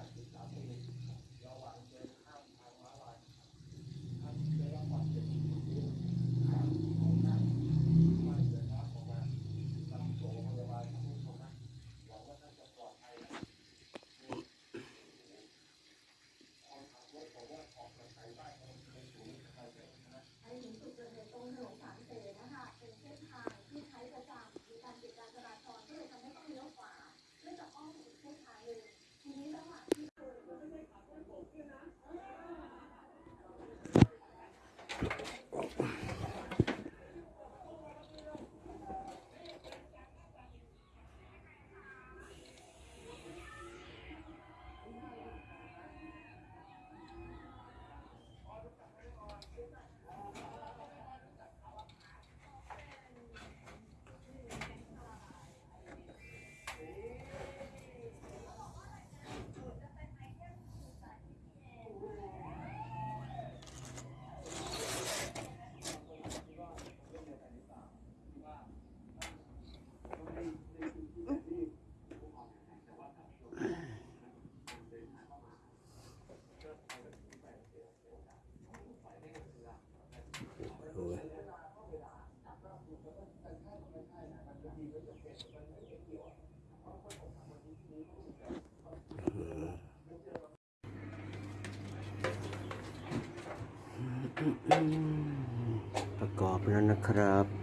对给对，要把一。 ประกอบแล้วนะครับ